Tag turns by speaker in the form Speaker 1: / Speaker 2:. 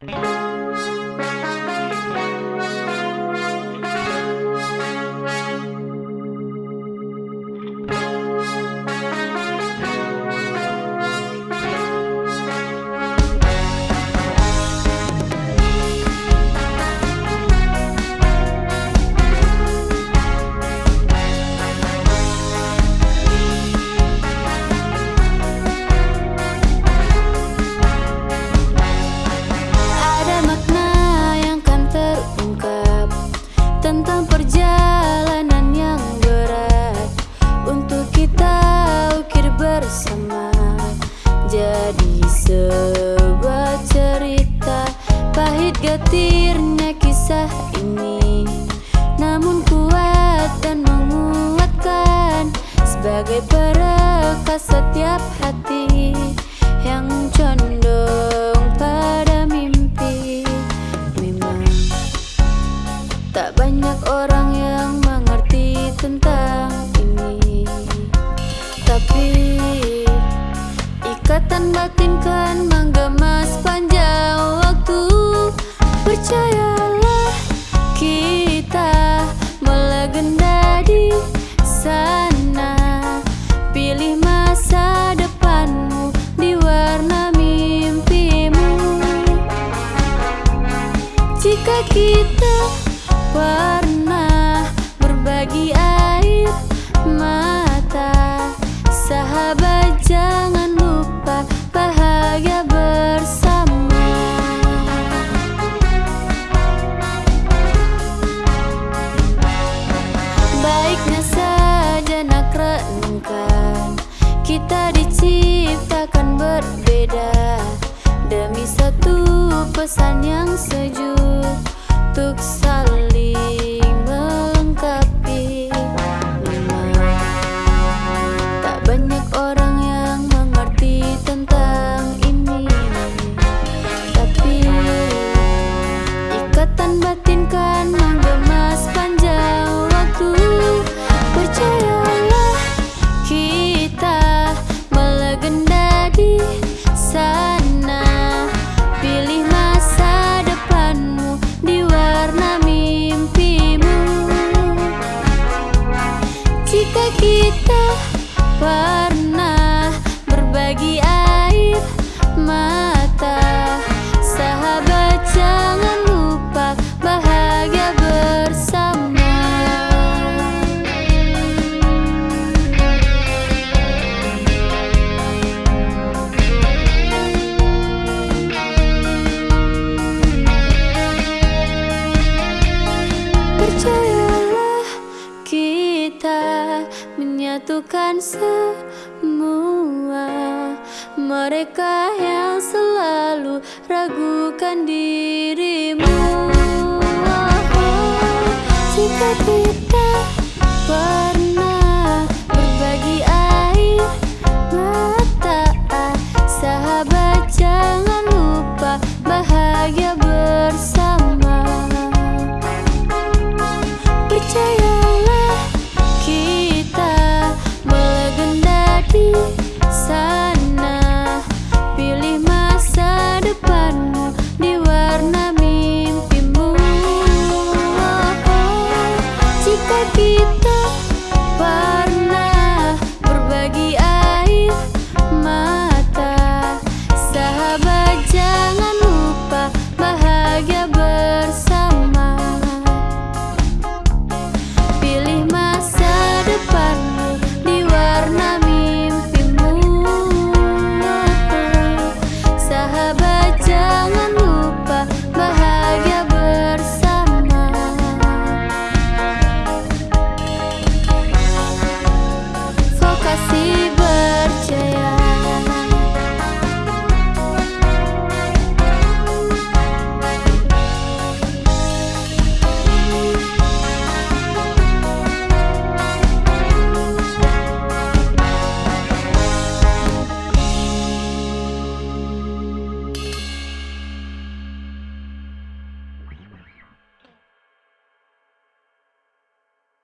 Speaker 1: Thanks. Getirnya kisah ini. Namun kuat dan menguatkan Sebagai perekas setiap hati Yang condong pada mimpi. Memang tak banyak orang yang mengerti tentang ini. Tapi ikatan batin kan menggema sepanjang waktu. Percayalah kita melegenda di sana. Pilih masa depanmu di warna mimpimu. Jika kita pernah berbagi air mata pesan yang sejuk Untuk pernah berbagi air mata menyatukan semua Mereka yang selalu ragukan dirimu. Jika kita